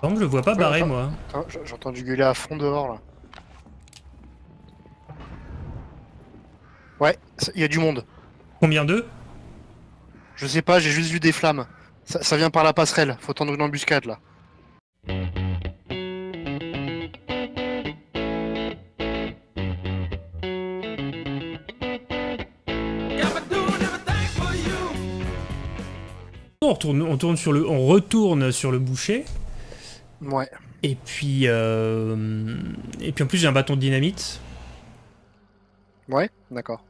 Par contre, je le vois pas barré, attends. moi. Attends, j- J'ai entendu gueuler à fond dehors là. Ouais, il y a du monde. Combien d'eux? Je sais pas, j'ai juste vu des flammes. Ça, ça vient par la passerelle, faut tendre une embuscade là. on retourne, on, tourne sur le, on retourne sur le boucher. Ouais. Et puis, euh, et puis en plus j'ai un bâton de dynamite. Ouais, d'accord.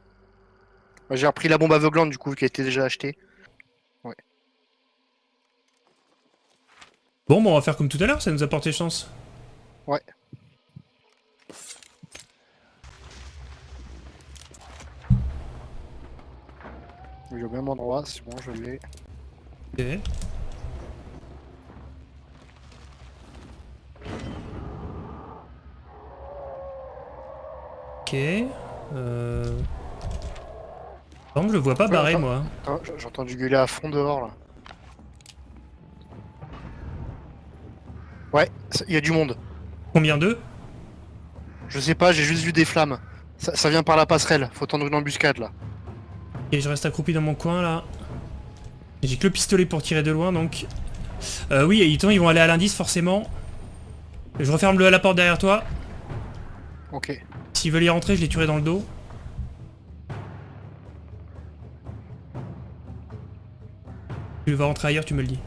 J'ai repris la bombe aveuglante du coup qui a été déjà achetée. Bon, bon, on va faire comme tout à l'heure, ça nous a porté chance. Ouais. Oui, au même endroit, c'est bon, je l'ai. Ok. Ok. Euh... Par contre, je le vois pas Ouais, barré, moi. Attends, j- J'ai entendu gueuler à fond dehors là. Ouais, il y a du monde. Combien d'eux? Je sais pas, j'ai juste vu des flammes. Ça, ça vient par la passerelle, faut tendre une embuscade là. Et je reste accroupi dans mon coin, là. J'ai que le pistolet pour tirer de loin, donc... Euh, oui, et ils ils vont aller à l'indice, forcément. Je referme le, la porte derrière toi. Ok. S'ils veulent y rentrer, je les tuerai dans le dos. Tu vas rentrer ailleurs, tu me le dis.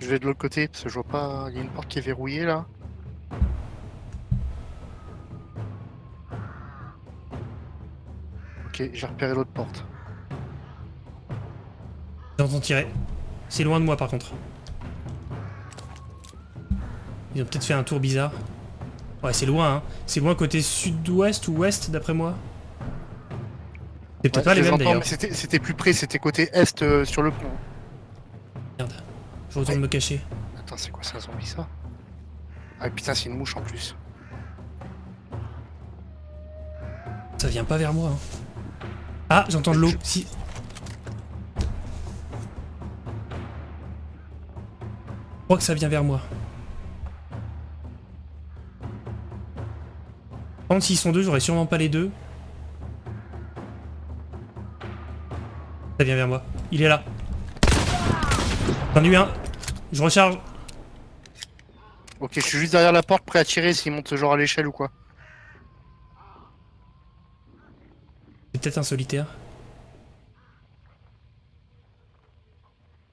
Je vais de l'autre côté parce que je vois pas. Il y a une porte qui est verrouillée là. Ok, j'ai repéré l'autre porte. J'entends tirer. C'est loin de moi par contre. Ils ont peut-être fait un tour bizarre. Ouais, c'est loin, hein. C'est loin côté sud-ouest ou ouest d'après moi. C'est peut-être Ouais, pas les mêmes d'ailleurs. c'était plus près, c'était côté est euh, sur le pont. Merde. Je retourne me cacher. Attends, c'est quoi, un zombie ça? Ah putain, c'est une mouche en plus. Ça vient pas vers moi. hein. Ah, j'entends de l'eau. Si. Je crois que ça vient vers moi. Par contre, s'ils sont deux, j'aurais sûrement pas les deux. Ça vient vers moi. Il est là. J'en ai eu un. Je recharge. Ok, je suis juste derrière la porte prêt à tirer s'il monte genre à l'échelle ou quoi. C'est peut-être un solitaire.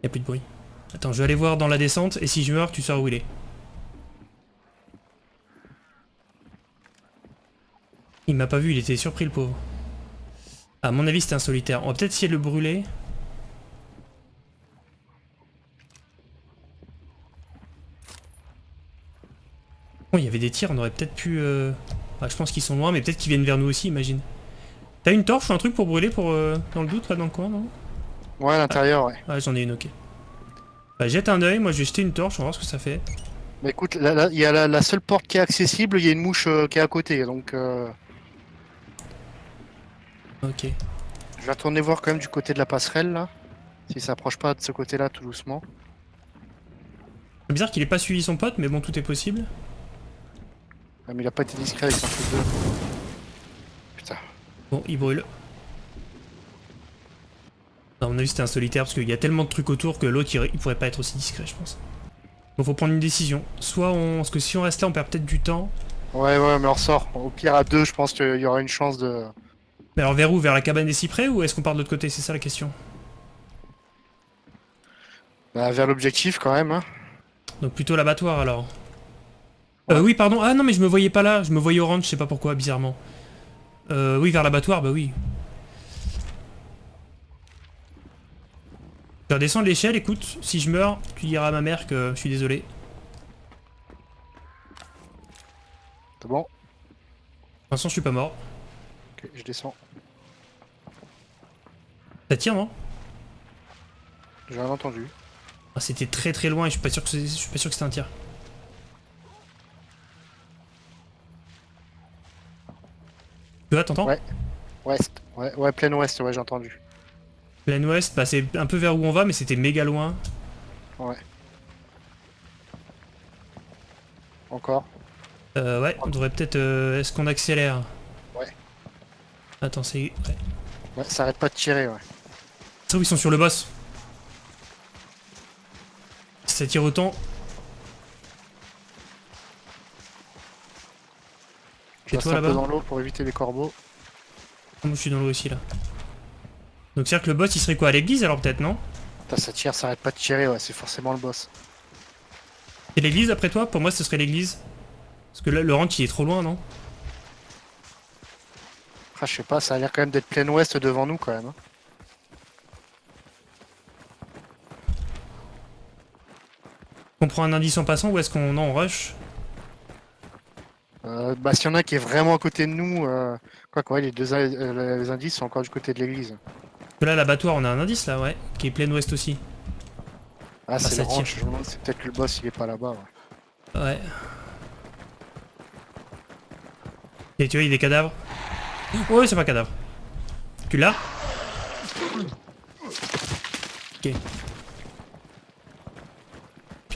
Y a plus de bruit. Attends, je vais aller voir dans la descente et si je meurs, tu sauras où il est. Il m'a pas vu, il était surpris le pauvre. À mon avis, c'était un solitaire. On va peut-être essayer de le brûler. Bon, il y avait des tirs, on aurait peut-être pu... euh, ouais, je pense qu'ils sont loin, mais peut-être qu'ils viennent vers nous aussi, imagine. T'as une torche ou un truc pour brûler pour euh, dans le doute là dans le coin non? Ouais, à l'intérieur, ouais. Ouais j'en ai une ok. Bah jette un oeil, moi je vais jeter une torche, on va voir ce que ça fait. Bah écoute, il y a la, la seule porte qui est accessible, il y a une mouche euh, qui est à côté, donc euh, Ok. je vais retourner voir quand même du côté de la passerelle là. Si ça approche pas de ce côté-là tout doucement. C'est bizarre qu'il ait pas suivi son pote, mais bon tout est possible. Ah, mais il a pas été discret avec son truc de... Putain. Bon, il brûle. À mon avis c'était un solitaire parce qu'il y a tellement de trucs autour que l'autre il, il pourrait pas être aussi discret je pense. Bon faut prendre une décision. Soit on... Parce que si on reste là on perd peut-être du temps. Ouais, ouais, mais on ressort. Au pire, à deux, je pense qu'il y aura une chance de... Mais alors vers où? Vers la cabane des cyprès ou est-ce qu'on part de l'autre côté? C'est ça la question. Bah, vers l'objectif quand même, hein. Donc plutôt l'abattoir alors. Euh, oui, pardon. Ah non, mais je me voyais pas là. Je me voyais orange, je sais pas pourquoi, bizarrement. Euh, oui, vers l'abattoir, bah oui. Je vais redescendre l'échelle, écoute. Si je meurs, tu diras à ma mère que je suis désolé. C'est bon? Pour l'instant, je suis pas mort. Ok, je descends. Ça tire, non? J'ai rien entendu. ah, C'était très très loin et je suis pas sûr que c'est- je suis pas sûr que c'était un tir. Tu vois, t'entends? Ouais. Ouest. Ouais, ouais, plein ouest, ouais, j'ai entendu. Plein ouest, bah c'est un peu vers où on va, mais c'était méga loin. Ouais. Encore. Euh, ouais, on devrait peut-être... euh, Est-ce qu'on accélère? Ouais. Attends, c'est... Ouais. Ouais, ça arrête pas de tirer, ouais. Ça, ils sont sur le boss. Ça tire autant... Je toi, là-bas dans l'eau pour éviter les corbeaux. Moi, je suis dans l'eau aussi, là. Donc, c'est-à-dire que le boss, il serait quoi À l'église, alors, peut-être, non? Putain, ça tire, ça arrête pas de tirer, ouais, c'est forcément le boss. C'est l'église, après toi? Pour moi, ce serait l'église. Parce que là, le ranch, il est trop loin, non? Ah, je sais pas, ça a l'air quand même d'être plein ouest devant nous quand même. hein. On prend un indice en passant ou est-ce qu'on on rush? Euh, bah, s'il y en a qui est vraiment à côté de nous, euh... quoi quoi, les deux euh, les indices sont encore du côté de l'église. Là, l'abattoir, on a un indice, là, ouais. Qui est plein ouest aussi. Ah, c'est ça le ranch, je me demande, c'est peut-être que le boss il est pas là-bas. Ouais. Ouais. Et tu vois, il y a des cadavres. Ouais, c'est pas un cadavre. Tu l'as? Ok.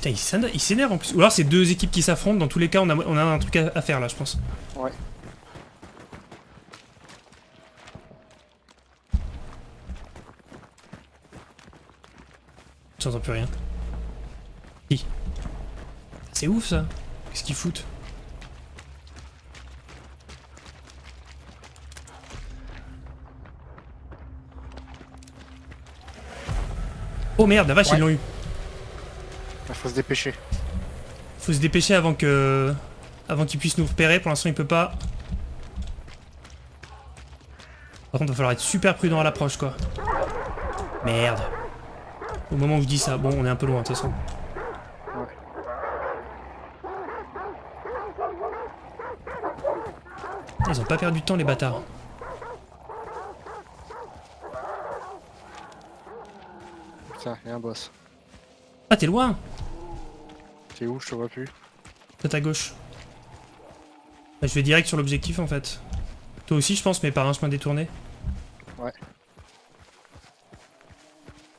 Putain, il s'énerve en plus. Ou alors c'est deux équipes qui s'affrontent. Dans tous les cas, on a, on a un truc à, à faire là, je pense. Ouais. J'entends plus rien. C'est ouf ça. Qu'est-ce qu'ils foutent? Oh merde, la vache, Ouais. ils l'ont eu. Faut se dépêcher. Faut se dépêcher avant que. Avant qu'il puisse nous repérer. Pour l'instant, il peut pas. Par contre, va falloir être super prudent à l'approche, quoi. Merde. Au moment où je dis ça, bon, on est un peu loin, de toute façon. Ils ont pas perdu de temps, les bâtards. Putain, il y a un boss. Ah, t'es loin T'es où Je te vois plus. Peut-être à gauche. Bah, je vais direct sur l'objectif, en fait. Toi aussi, je pense, mais par un chemin détourné. Ouais.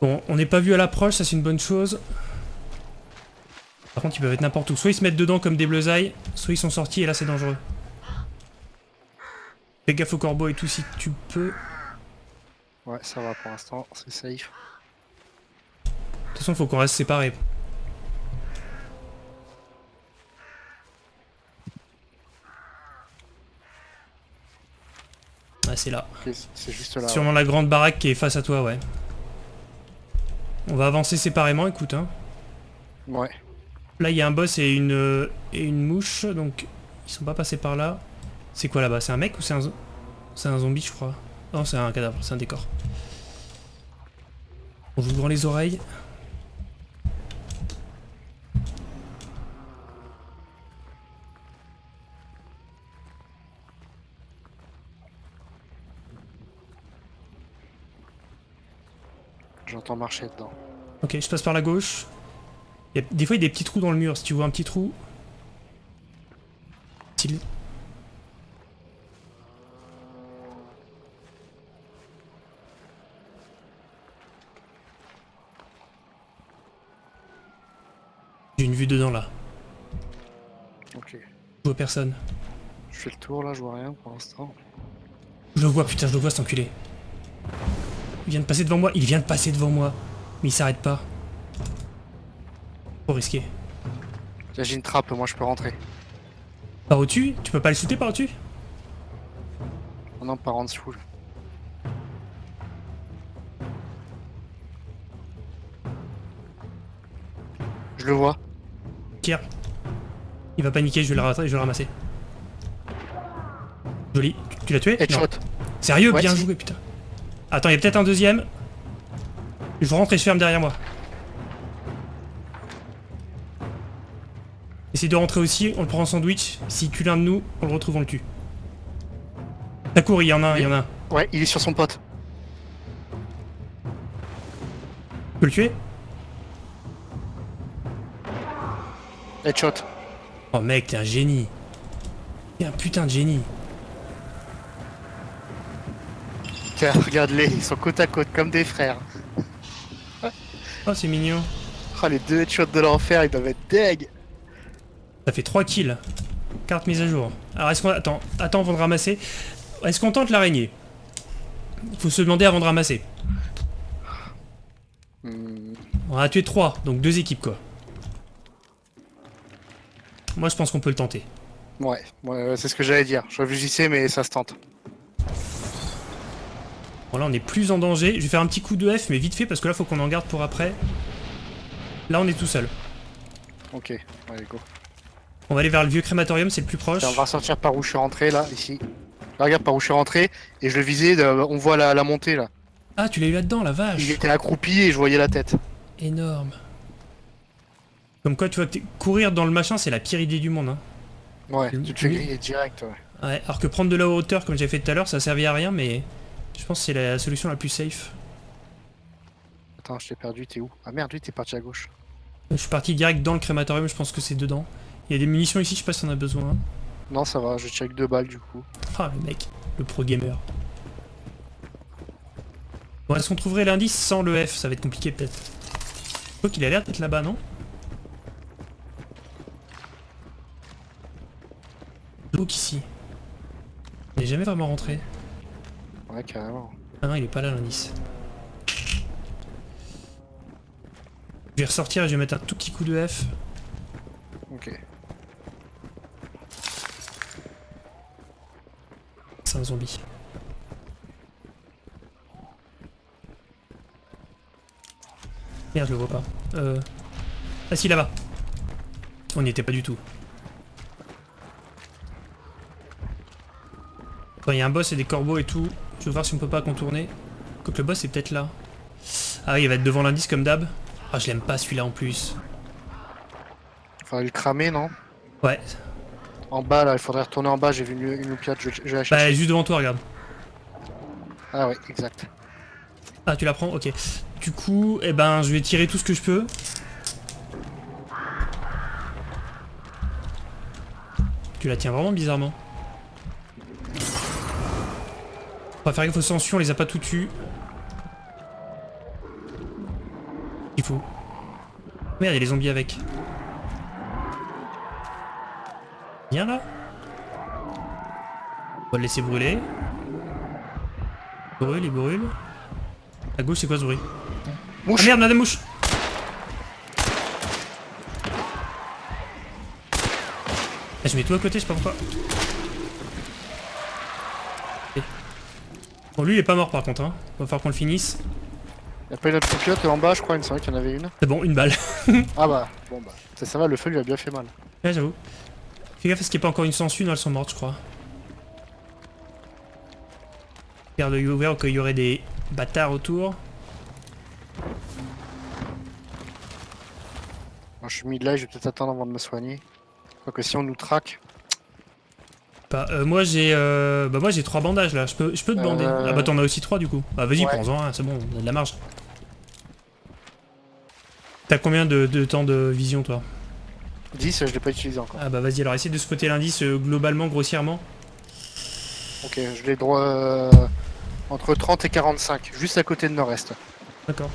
Bon, on n'est pas vu à l'approche, ça c'est une bonne chose. Par contre, ils peuvent être n'importe où. Soit ils se mettent dedans comme des bleusailles, soit ils sont sortis et là c'est dangereux. Fais gaffe au corbeau et tout si tu peux. De Ouais, ça va pour l'instant, c'est safe. toute façon, faut qu'on reste séparés. Ah, c'est là. C'est- c'est juste là. Sûrement la grande baraque qui est face à toi, ouais. On va avancer séparément, écoute. Hein. Ouais. Là, il y a un boss et une, euh, et une mouche, donc ils sont pas passés par là. C'est quoi là-bas C'est un mec ou c'est un, c'est un zombie, je crois Non, c'est un cadavre, c'est un décor. On joue grand les oreilles. J'entends marcher dedans. Ok, je passe par la gauche. Il y a- des fois, il y a des petits trous dans le mur. Si tu vois un petit trou. J'ai une vue dedans là. Ok. Je vois personne. Je fais le tour là, je vois rien pour l'instant. Je le vois, putain, je le vois cet enculé. Il vient de passer devant moi, il vient de passer devant moi. Mais il s'arrête pas. Trop risqué. Là, j'ai une trappe, moi je peux rentrer. Par au-dessus? Tu peux pas le shooter par au-dessus? Oh non, par en dessous. Je le vois. Tire. Il va paniquer, je vais le, je vais le ramasser. Joli. Tu, tu l'as tué? Headshot. Sérieux, Ouais, bien joué, putain. Attends, il y a peut-être un deuxième. Je rentre et je ferme derrière moi. Essaye de rentrer aussi, on le prend en sandwich. S'il tue l'un de nous, on le retrouve, on le tue. Ça court, il y en a un, il y en a un. Tu Ouais, il est sur son pote. peux le tuer? Headshot. Oh mec, t'es un génie. T'es un putain de génie. Regarde-les, ils sont côte à côte comme des frères. Oh, c'est mignon. Oh, les deux headshots de l'enfer, ils doivent être deg. Ça fait 3 kills. Carte mise à jour. Alors est-ce qu'on... Attends, attends avant de ramasser. Est-ce qu'on tente l'araignée? Il faut se demander avant de ramasser. Hmm, On a tué 3, donc deux équipes quoi. Moi je pense qu'on peut le tenter. Ouais, ouais, ouais, c'est ce que j'allais dire. Je réfléchissais, mais ça se tente. Bon là on est plus en danger. Je vais faire un petit coup de F mais vite fait parce que là faut qu'on en garde pour après. Là on est tout seul. Ok, allez, go. On va aller vers le vieux crématorium, c'est le plus proche. On va ressortir par où je suis rentré, là, ici. Là, regarde par où je suis rentré, et je le visais, on voit la, la montée, là. Ah tu l'as eu là-dedans la vache Il était accroupi et je voyais la tête. Énorme. Comme quoi tu vois que courir dans le machin c'est la pire idée du monde. Hein. Ouais, tu te fais griller direct, ouais. Ouais, alors que prendre de la hauteur comme j'ai fait tout à l'heure ça servait à rien mais je pense que c'est la solution la plus safe. Attends, je t'ai perdu, t'es où? Ah merde, lui, t'es parti à gauche. Je suis parti direct dans le crématorium, je pense que c'est dedans. Il y a des munitions ici, je sais pas si on a besoin. Non, ça va, je avec deux balles, du coup. Ah le mec, le pro gamer. Bon, est-ce qu'on trouverait l'indice sans le F? Ça va être compliqué peut-être. Je crois qu'il a l'air d'être là-bas, non? Donc ici. Il n'est jamais vraiment rentré. Ouais, carrément. Ah non, il est pas là l'indice. Je vais ressortir et je vais mettre un tout petit coup de F. Ok. C'est un zombie. Merde, je le vois pas. Euh... Ah si, là-bas. On n'y était pas du tout. Bon, Il y a un boss et des corbeaux et tout. Je veux voir si on peut pas contourner. Quoique le boss est peut-être là. Ah oui, il va être devant l'indice comme d'hab. Ah, je l'aime pas celui-là en plus. Faudrait le cramer, non? Ouais. En bas, là, il faudrait retourner en bas, j'ai vu une, une je, je vais la Bah, juste devant toi, regarde. Ah ouais, exact. Ah, tu la prends? Ok. Du coup, eh ben, je vais tirer tout ce que je peux. Tu la tiens vraiment bizarrement. On va faire gaffe aux sanctions, on les a pas tout tues. Il faut. Merde, il y a les zombies avec. Viens là. On va le laisser brûler. Il brûle, il brûle. À gauche, c'est quoi ce bruit Mouche Ah merde, madame mouche Ah, je mets tout à côté, je sais pas pourquoi. Bon, lui, il est pas mort par contre, hein. Va falloir qu'on le finisse. Y'a pas une autre loupiote en bas, je crois, il me semblait qu'il y en avait une. C'est bon, une balle. Ah bah, bon bah. Ça, ça va, le feu lui a bien fait mal. Ouais, j'avoue. Fais gaffe, parce qu'il n'y a pas encore une sangsue, non, elles sont mortes, je crois. Garde l'œil ouvert au cas où il y aurait des bâtards autour. Je suis mis là, je vais peut-être attendre avant de me soigner. Quoique si on nous traque. Pas- euh, moi j'ai euh, bah moi j'ai trois bandages là, je peux, je peux te bander. Euh, Ah bah t'en as aussi trois du coup. Bah vas-y ouais. prends-en un, c'est bon, on a de la marge. T'as combien de, de temps de vision toi? 10, je l'ai pas utilisé encore. Ah bah vas-y alors essaie de spotter l'indice euh, globalement, grossièrement. Ok, je l'ai droit euh, entre 30 et 45, juste à côté de nord-est. D'accord.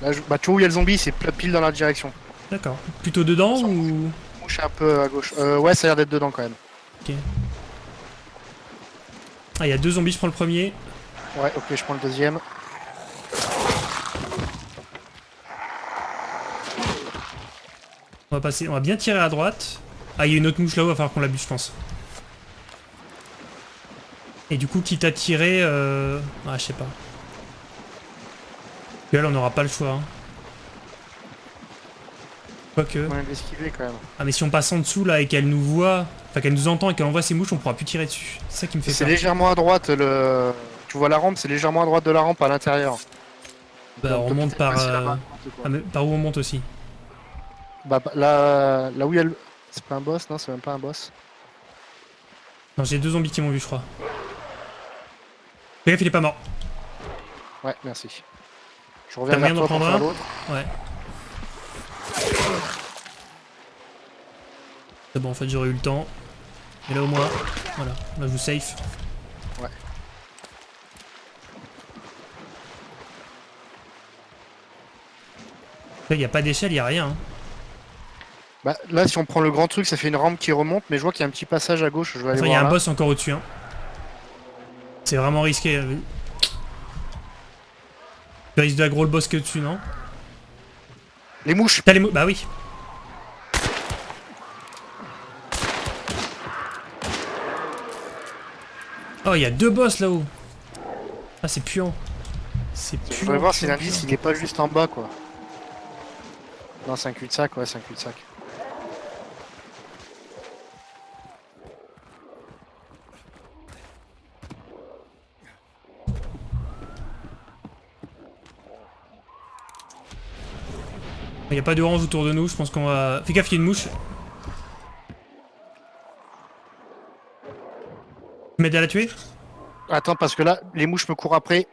Là, je- bah, tu vois où il y a le zombie, c'est pile dans la direction. D'accord. Plutôt dedans ou... Mouche un peu à gauche. Euh, ouais, ça a l'air d'être dedans quand même. Ah il y a deux zombies, je prends le premier. Ouais, ok, je prends le deuxième. On va passer, on va bien tirer à droite. Ah il y a une autre mouche là-haut, il va falloir qu'on la bute je pense. Et du coup quitte à tirer... Euh... Ah je sais pas. Puis là on n'aura pas le choix. Hein. Quoique... On quand même. Ah mais si on passe en dessous là et qu'elle nous voit, enfin qu'elle nous entend et qu'elle envoie ses mouches, on pourra plus tirer dessus. C'est ça qui me fait C'est légèrement à droite le. Tu vois la rampe, c'est légèrement à droite de la rampe à l'intérieur. Bah on monte par... euh, ah, mais par où on monte aussi? Bah bah, là, là où il y a le. C'est pas un boss, non, c'est même pas un boss. Non j'ai deux zombies qui m'ont vu je crois. Fais gaffe il est pas mort. Ouais, merci. Je reviens vers toi pour prendre l'autre. Ouais. C'est bon en fait j'aurais eu le temps. Mais là au moins, voilà, là je vous safe. Ouais. Là, il n'y a pas d'échelle, il n'y a rien. hein. Bah, là, si on prend le grand truc, ça fait une rampe qui remonte, mais je vois qu'il y a un petit passage à gauche. Je vais aller il y a un boss encore au-dessus. hein. C'est vraiment risqué. euh. Tu risques d'aggro le boss que dessus, non? Les mouches T'as les mou- Bah oui. Oh, il y a deux boss là-haut. Ah, c'est puant. C'est Je puant. voudrais voir si l'indice il est pas juste en bas quoi. Non, c'est un cul-de-sac, ouais, c'est un cul-de-sac. Il n'y a pas d'orange autour de nous, je pense qu'on va... Fais gaffe, il y a une mouche. À la tuer Attends, parce que là, les mouches me courent après.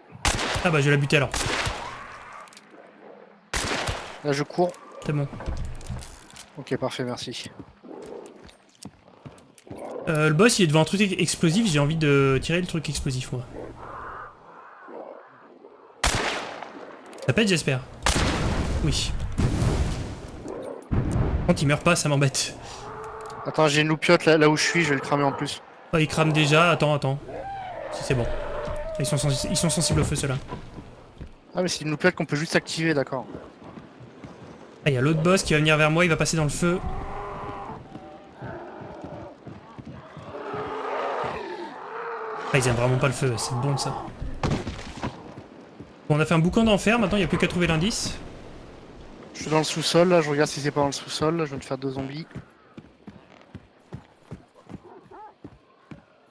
Ah bah je vais la buter alors. Là, je cours. C'est bon. Ok, parfait, merci. Euh, le boss il est devant un truc explosif, j'ai envie de tirer le truc explosif moi. Ça pète j'espère. Oui. Quand il meurt pas ça m'embête. Attends, j'ai une loupiote là, là où je suis, je vais le cramer en plus. Oh, il crame déjà, attends, attends. Si c'est bon. Ils sont, sensi- ils sont sensibles au feu ceux-là. Ah, mais c'est une loupiote qu'on peut juste activer, d'accord. Ah, il y a l'autre boss qui va venir vers moi, il va passer dans le feu. Ah, ils aiment vraiment pas le feu, c'est bon ça. Bon, on a fait un boucan d'enfer, maintenant il n'y a plus qu'à trouver l'indice. Je suis dans le sous-sol, là, je regarde si c'est pas dans le sous-sol. là, Je viens de faire deux zombies.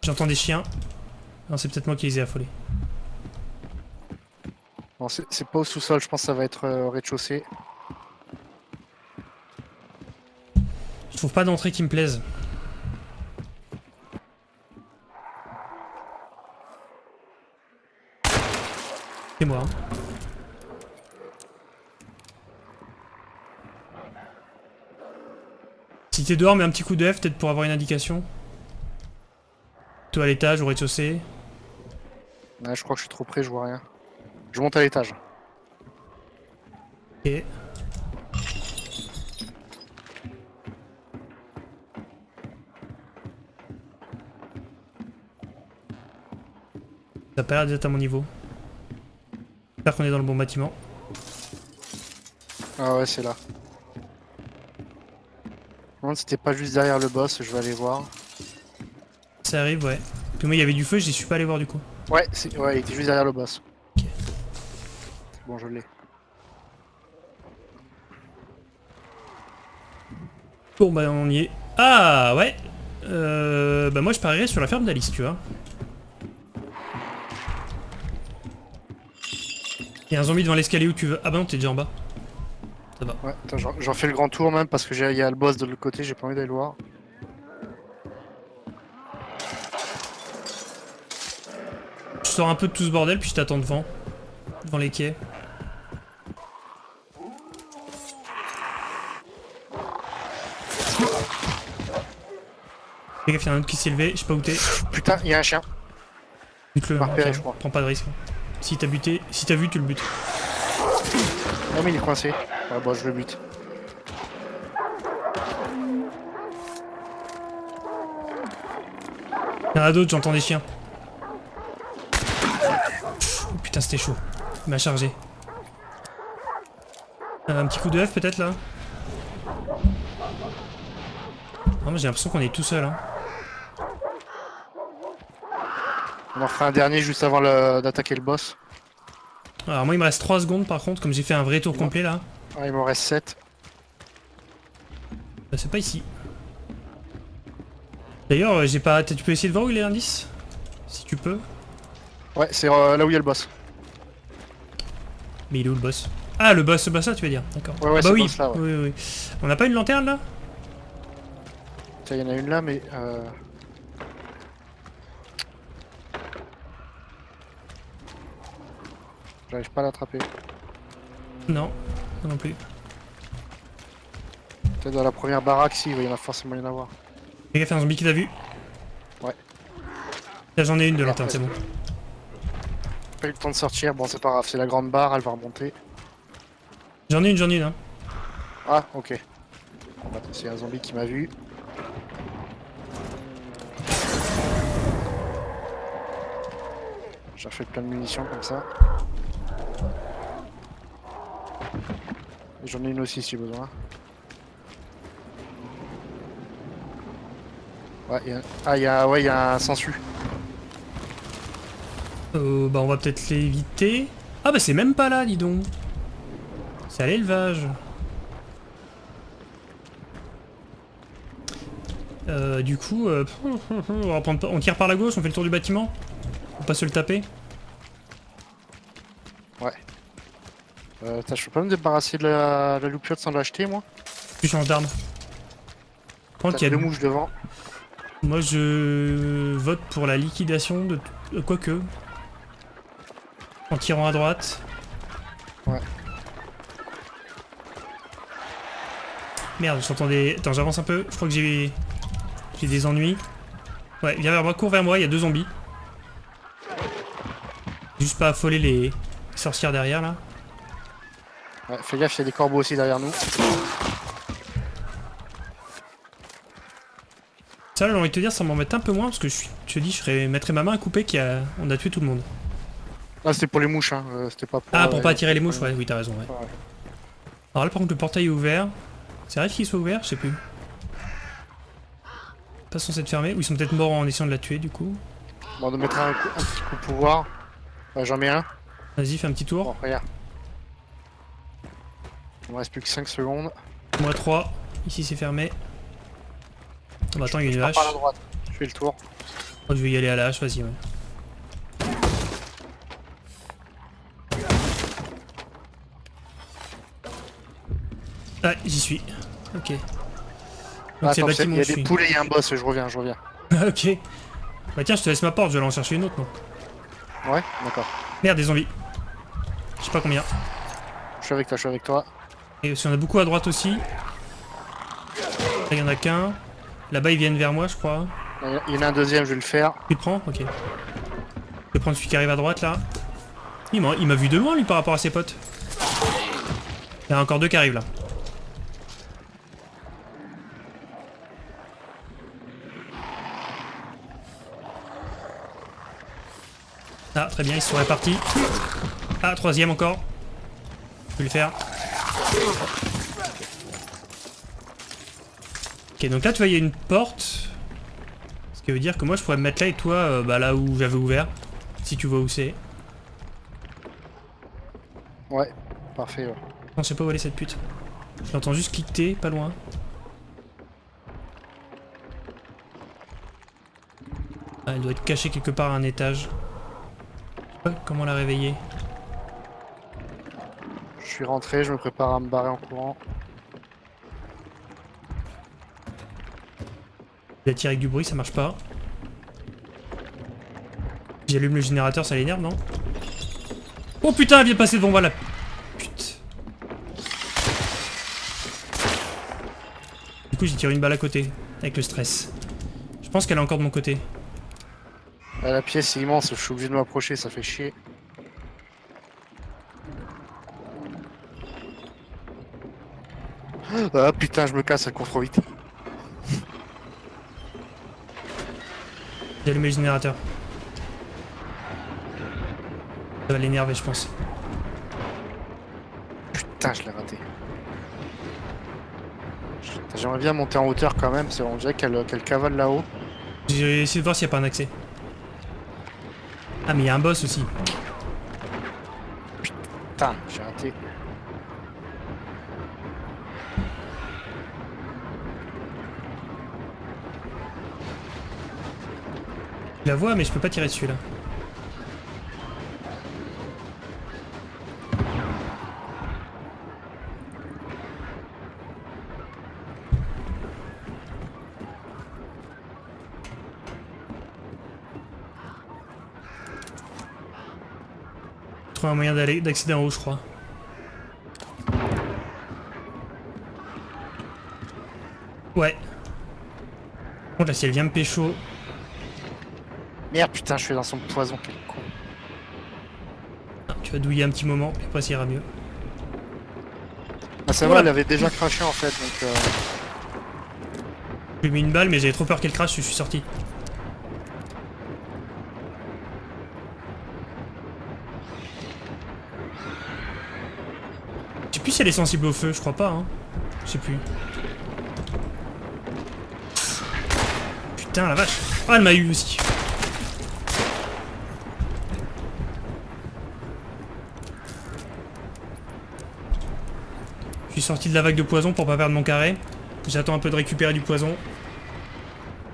J'entends des chiens. Non, c'est peut-être moi qui les ai affolés. Non, c'est pas au sous-sol, je pense que ça va être euh, au rez-de-chaussée. Je trouve pas d'entrée qui me plaise. C'est moi. hein. Si t'es dehors, mets un petit coup de F peut-être pour avoir une indication. Toi à l'étage, au rez-de-chaussée. Ouais, je crois que je suis trop près, je vois rien. Je monte à l'étage. Ok. Ça a pas l'air d'être à mon niveau. J'espère qu'on est dans le bon bâtiment. Ah ouais, c'est là. Je me demande si c'était pas juste derrière le boss, je vais aller voir. Ça arrive, ouais. Puis moi, il y avait du feu, j'y suis pas allé voir du coup. Ouais, c'est- ouais, il était juste derrière le boss. Ok. Bon, je l'ai. Bon, bah, on y est. Ah, ouais euh, Bah, moi, je parierais sur la ferme d'Alice, tu vois. Il y a un zombie devant l'escalier où tu veux. Ah, bah non, t'es déjà en bas. Ça va. Ouais, j'en fais le grand tour même parce que j'ai- il y a le boss de l'autre côté, j'ai pas envie d'aller le voir. Sors un peu de tout ce bordel, puis je t'attends devant. Devant les quais. Fais gaffe, il y en a un autre qui s'est levé, je sais pas où t'es. Putain, il y a un chien. Bute-le, je prends pas de risque. Si t'as buté, si t'as vu, tu le butes. Non mais il est coincé. Ouais, bon, je le bute. Il y en a d'autres, j'entends des chiens. Pff, oh putain, c'était chaud. Il m'a chargé. Euh, un petit coup de F peut-être là Non, moi j'ai l'impression qu'on est tout seul. Hein. On en fera un dernier juste avant d'attaquer le boss. Alors moi il me reste 3 secondes par contre, comme j'ai fait un vrai tour complet là. Ah, il m'en reste 7. Bah, c'est pas ici. D'ailleurs, euh, j'ai pas. Tu peux essayer de voir où il est l'indice? Si tu peux. Ouais, c'est euh, là où il y a le boss. Mais il est où le boss? Ah, le boss, boss là, tu veux dire D'accord. Ouais, ouais, Ah bah oui. boss-là, ouais. oui. On n'a pas une lanterne là? Tiens, il y en a une là, mais... Euh... J'arrive pas à l'attraper. Non, non plus. Peut-être dans la première baraque, si, il y en a forcément y en avoir. Fais gaffe, un zombie qui t'a vu. Ouais. Là, j'en ai une de lanterne, c'est bon. Pas eu le temps de sortir, bon c'est pas grave, c'est la grande barre, elle va remonter. J'en ai une, j'en ai une. Hein. Ah, ok. Bah, C'est un zombie qui m'a vu. J'ai refait plein de munitions comme ça. J'en ai une aussi si besoin. Ouais, y a... Ah, il y a, ouais, il y a un sensu. Euh, bah on va peut-être l'éviter. Ah bah c'est même pas là, dis donc. C'est à l'élevage. Euh, du coup, euh, on, prendre tire par la gauche, on fait le tour du bâtiment. Faut pas se le taper. Euh, attends, je peux pas me débarrasser de la, la loupiote sans l'acheter, moi? Tu changes d'arme. A deux mouches devant. Moi je vote pour la liquidation de... euh, Quoique. En tirant à droite. Ouais. Merde, j'entends des... Attends, j'avance un peu. Je crois que j'ai... J'ai des ennuis. Ouais, viens vers moi, cours vers moi, il y a deux zombies. Juste pas affoler les sorcières derrière là. Ouais, fais gaffe, il y a des corbeaux aussi derrière nous. Ça, j'ai envie de te dire, ça m'embête un peu moins parce que je, te dis, je mettrais ma main à couper qu'on a... on a tué tout le monde. Ah, c'était pour les mouches, hein. euh, c'était pas pour. Ah, pour euh, pas attirer les mouches, ouais, oui, t'as raison, ouais. Ouais. Alors là, par contre, le portail est ouvert. C'est vrai qu'il soit ouvert Je sais plus. Pas censé être fermé. Ou ils sont peut-être morts en essayant de la tuer, du coup. Bon, on va mettre un, coup- un petit coup de pouvoir. Ouais, J'en mets un. Vas-y, fais un petit tour. Bon, regarde. Il me reste plus que 5 secondes. Moi 3. Ici, c'est fermé. Oh, bah attends, il y a une hache. Je fais le tour. Oh, je vais y aller à la hache, vas-y, ouais. Ah, j'y suis. Ok. Donc Ah, c'est bâtiment il y a des suis. poules et il y a un boss, je reviens, je reviens. ok. Bah tiens, je te laisse ma porte, je vais aller en chercher une autre, non Ouais, d'accord. Merde, des zombies. Je sais pas combien. Je suis avec toi, je suis avec toi. Et si on a beaucoup à droite aussi. Là, il y en a qu'un. Là-bas, ils viennent vers moi, je crois. Il y en a un deuxième, je vais le faire. Tu le prends Ok. Je vais prendre celui qui arrive à droite, là. Il m'a il m'a vu de loin, lui, par rapport à ses potes. Il y en a encore deux qui arrivent, là. Très bien, ils se sont répartis. Ah, troisième encore. Je vais le faire. Ok, donc là, tu vois, il y a une porte. Ce qui veut dire que moi, je pourrais me mettre là et toi, euh, bah, là où j'avais ouvert. Si tu vois où c'est. Ouais, parfait. ouais. Non, je sais pas où aller cette pute. J'entends juste cliqueter, pas loin. Ah, elle doit être cachée quelque part à un étage. Comment la réveiller. Je suis rentré, je me prépare à me barrer en courant. La tire avec du bruit, ça marche pas. J'allume le générateur, ça l'énerve, non? Oh putain, elle vient passer devant moi là. Putain. Du coup, j'ai tiré une balle à côté, avec le stress. Je pense qu'elle est encore de mon côté. Ah, la pièce est immense, je suis obligé de m'approcher, ça fait chier. Ah putain, je me casse, elle court trop vite. J'ai allumé le générateur. Ça va l'énerver, je pense. Putain, je l'ai raté. J'aimerais bien monter en hauteur quand même, c'est on dirait qu'elle qu'elle cavale là-haut. J'ai essayé de voir s'il n'y a pas un accès. Ah, mais il y a un boss aussi. Putain, j'ai raté. Je la vois, mais je peux pas tirer dessus là. Un moyen d'aller d'accéder en haut, je crois. Ouais. Bon, là, si elle vient me pécho, Merde, putain, je suis dans son poison, quel con. tu vas douiller un petit moment, puis après ça ira mieux. Ah, ça Voilà. va, il avait déjà craché en fait, donc... euh, J'ai mis une balle, mais j'avais trop peur qu'elle crache, je suis sorti. Si elle est sensible au feu, je crois pas, hein. Je sais plus. Putain, la vache. Ah, elle m'a eu aussi. Je suis sorti de la vague de poison pour pas perdre mon carré. J'attends un peu de récupérer du poison.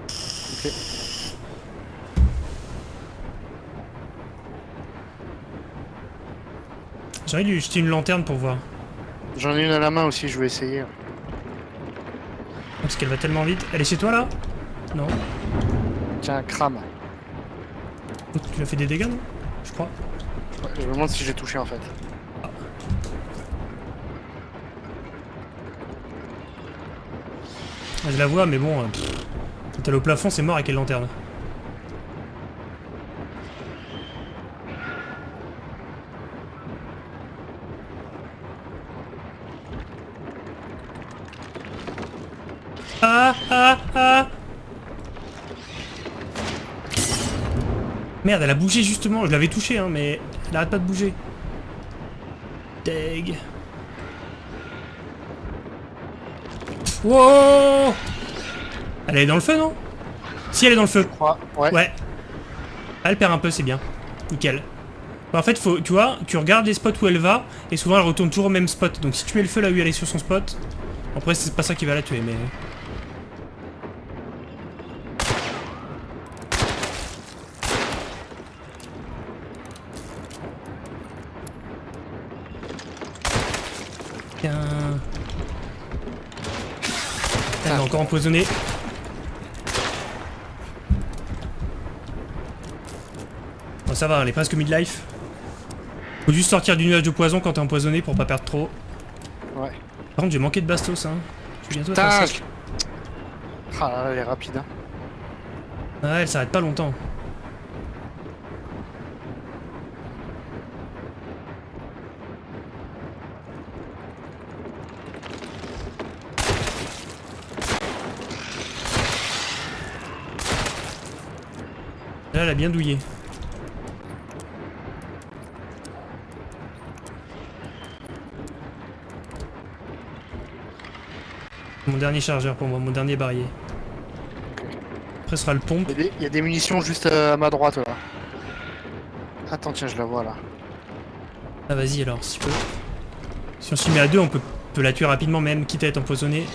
Ok. J'ai envie de jeter une lanterne pour voir. J'en ai une à la main aussi, je vais essayer. Parce qu'elle va tellement vite. Elle est chez toi là? Non. Tiens, crame. Tu lui as fait des dégâts non? Je crois. Ouais, je me demande si j'ai touché en fait. Ah, Je la vois mais bon. euh, pff, Quand elle est au plafond c'est mort avec quelle lanterne. Ah ah ah Merde, elle a bougé justement, je l'avais touché hein, mais elle arrête pas de bouger. Deg. Wow Elle est dans le feu non? Si elle est dans le feu. Je crois, ouais. Ouais. Elle perd un peu, c'est bien. Nickel. Bah, en fait, faut, tu vois, tu regardes les spots où elle va, et souvent elle retourne toujours au même spot. Donc si tu mets le feu là où elle est sur son spot, après c'est pas ça qui va la tuer, mais... Tiens... Bon, ça va, elle est presque midlife. Faut juste sortir du nuage de poison quand t'es empoisonné pour pas perdre trop. Ouais. Par contre, j'ai manqué de bastos, hein. Je suis bientôt à Putain. Ah là là, elle est rapide. Hein. Ouais, elle s'arrête pas longtemps. Elle a bien douillé. Mon dernier chargeur pour moi, mon dernier barillet. Après ce sera le pompe. Il y, a des, il y a des munitions juste à ma droite là. Attends, tiens, je la vois là. Ah vas-y alors, si tu peux. Si on s'y met à deux, on peut, peut la tuer rapidement même, quitte à être empoisonné.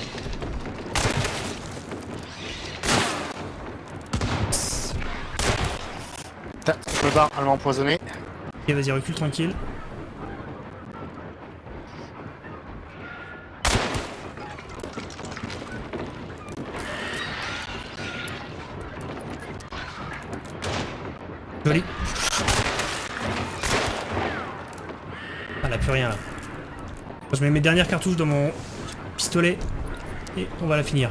Putain, je me elle m'a empoisonné. Ok, vas-y, recule tranquille. Joli. Ah, elle a plus rien là. Je mets mes dernières cartouches dans mon pistolet et on va la finir.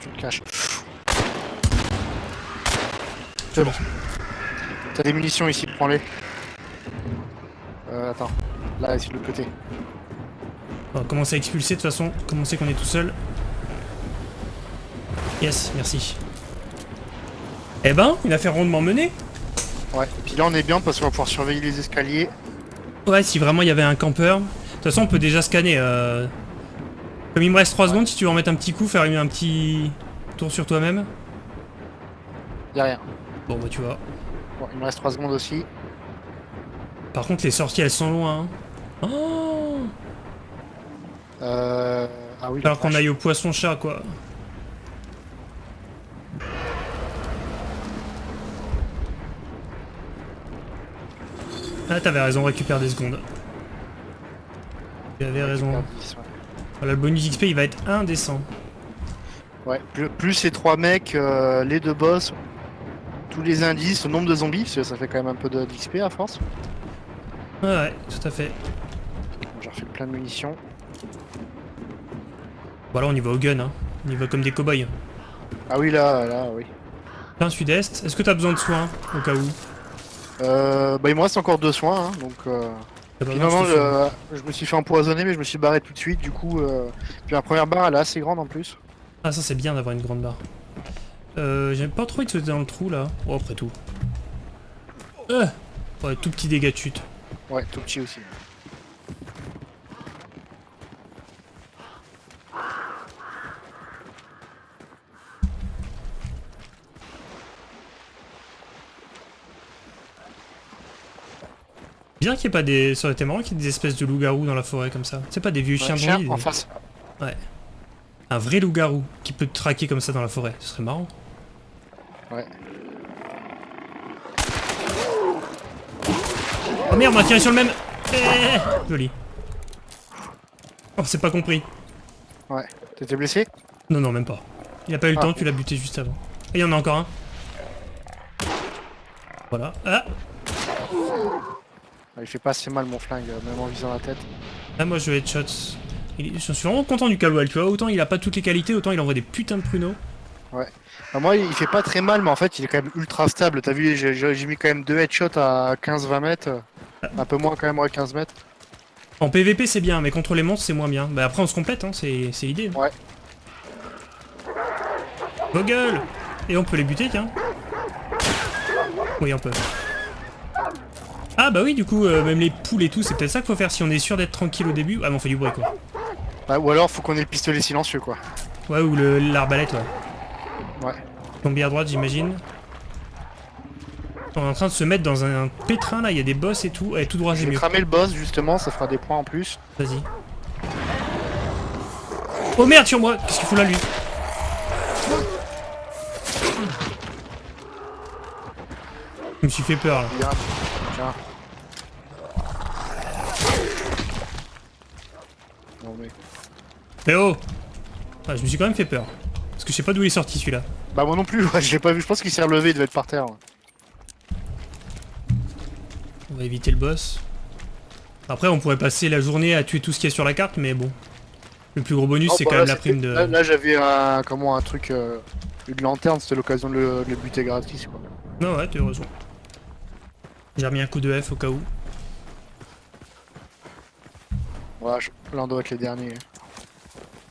Tu le caches. C'est bon. T'as des munitions ici, prends-les. Euh, attends. Là, ici, de l'autre côté. On va commencer à expulser de toute façon, comme on sait qu'on est tout seul. Yes, merci. Eh ben, une affaire rondement menée. Ouais. Et puis là, on est bien parce qu'on va pouvoir surveiller les escaliers. Ouais, si vraiment il y avait un campeur. De toute façon, on peut déjà scanner. euh. Comme il me reste 3 secondes, si tu veux en mettre un petit coup, faire un petit tour sur toi-même. Y'a rien. Bon, bah tu vois. Bon, il me reste 3 secondes aussi. Par contre, les sorties, elles sont loin. hein. Oh Euh... Ah oui. Alors qu'on aille au poisson-chat, quoi. Ah, t'avais raison, récupère des secondes. Tu avais raison. Super 10, ouais. Voilà, le bonus XP, il va être indécent. Ouais, plus, plus ces trois mecs, euh, les deux boss, tous les indices, le nombre de zombies, parce que ça fait quand même un peu de d'XP à force. Ouais, ouais, tout à fait. J'ai refait plein de munitions. Voilà, on y va au gun, hein. On y va comme des cow-boys. Ah oui, là, là, oui. Plein sud-est. Est-ce que t'as besoin de soins, au cas où? Euh, bah, il me reste encore deux soins, hein, donc... Euh... Finalement, je, je me suis fait empoisonner, mais je me suis barré tout de suite, du coup... Euh... Puis la première barre, elle est assez grande en plus. Ah, ça, c'est bien d'avoir une grande barre. Euh, j'aime pas trop être dans le trou, là. Oh, après tout. Euh Ouais, tout petit dégât de chute. Ouais, tout petit aussi. Bien qu'il n'y ait pas des... Ça aurait été marrant qu'il y ait des espèces de loups-garous dans la forêt, comme ça. C'est pas des vieux chiens Ouais, de chien, en face. Un vrai loup-garou qui peut te traquer comme ça dans la forêt. Ce serait marrant. Ouais. Oh merde, on a tiré sur le même Eh, Joli. Oh, c'est pas compris. Ouais. T'étais blessé? Non, non, même pas. Il a pas eu le Ah. temps, tu l'as buté juste avant. Et il y en a encore un. Voilà. Ah, Il fait pas assez mal mon flingue, euh, même en visant la tête. ah moi je vais headshot. Je suis vraiment content du Caldwell, tu vois. Autant il a pas toutes les qualités, autant il envoie des putains de pruneaux. Bah, moi, il fait pas très mal, mais en fait, il est quand même ultra stable. T'as vu, j'ai- mis quand même deux headshots à 15-20 mètres. Un peu moins quand même, ouais, 15 mètres. En PVP c'est bien, mais contre les monstres c'est moins bien. Bah après on se complète, hein, c'est l'idée. Ouais. Vos gueules Et on peut les buter, tiens. Oui, on peut. Ah bah oui, du coup, euh, même les poules et tout, c'est peut-être ça qu'il faut faire si on est sûr d'être tranquille au début. Ah mais on fait du bruit quoi. Bah, ou alors, faut qu'on ait le pistolet silencieux, quoi. Ouais, ou l'arbalète, ouais. Tomber à droite, j'imagine. On est en train de se mettre dans un pétrin là, il y a des boss et tout. Ouais, tout droit, vais mieux. cramer le boss, justement, ça fera des points en plus. Vas-y. Oh merde sur moi Qu'est-ce qu'il fout là lui Je me suis fait peur là. Bien. Tiens. Non, mais... Eh oh ah, Je me suis quand même fait peur. Parce que je sais pas d'où il est sorti celui-là. Bah, moi non plus, ouais, je l'ai pas vu. Je pense qu'il s'est relevé, il devait être par terre. ouais. On va éviter le boss. Après on pourrait passer la journée à tuer tout ce qu'il y a sur la carte, mais bon. Le plus gros bonus Oh, c'est bah, quand là, même la prime de... Là, là, j'avais un... Comment, un truc... Euh... Une lanterne, c'était l'occasion de le, de le buter gratis, quoi. Non ouais, t'as raison. J'ai remis un coup de F au cas où. Voilà, je- là, on doit être les derniers.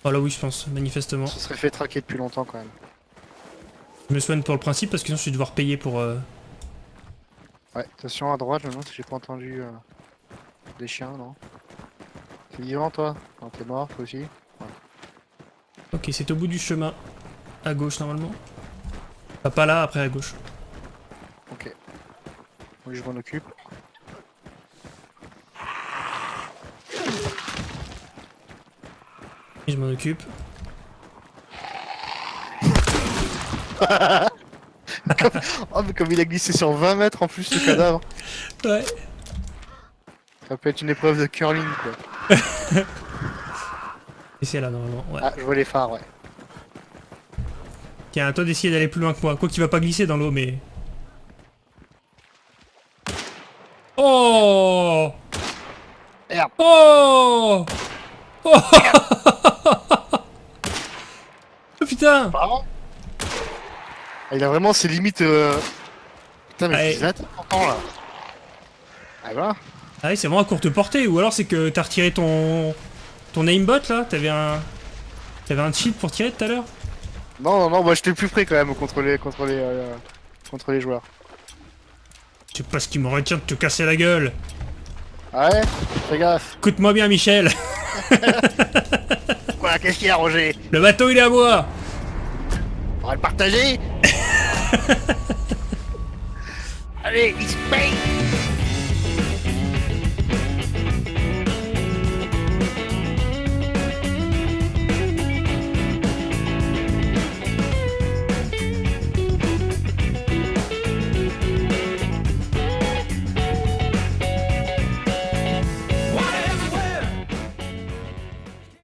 Oh là oui je pense, manifestement. On se serait fait traquer depuis longtemps, quand même. Je me soigne pour le principe parce que sinon je vais devoir payer pour... euh, Ouais, attention à droite, je me demande si j'ai pas entendu euh, des chiens, non T'es vivant toi? Non, t'es mort, toi aussi Ok, c'est au bout du chemin. À gauche normalement. Pas pas là, après à gauche. Ok. Oui, je m'en occupe. Je m'en occupe. Oh, mais comme il a glissé sur 20 mètres en plus, le cadavre Ouais. Ça peut être une épreuve de curling, quoi. Et c'est là normalement, ouais. Ah, je vois les phares, ouais. Tiens, à toi d'essayer d'aller plus loin que moi. Quoi qu'il va pas glisser dans l'eau, mais... Oh Merde. Oh Oh Oh putain Pardon Il a vraiment ses limites... Euh... Putain, mais c'est là. Ah, voilà. Ah oui, c'est vraiment à courte portée, ou alors c'est que t'as retiré ton... Ton aimbot là T'avais un... T'avais un cheat pour tirer tout à l'heure Non, non, non, moi j'étais plus près quand même contre les, contre les, euh, contre les joueurs. Je sais pas ce qui me retient de te casser la gueule. Ah ouais? Fais gaffe. Écoute-moi bien Michel, Quoi, qu'est-ce qu'il y a, Roger? Le bateau il est à moi On va le partager? Allez, il se paye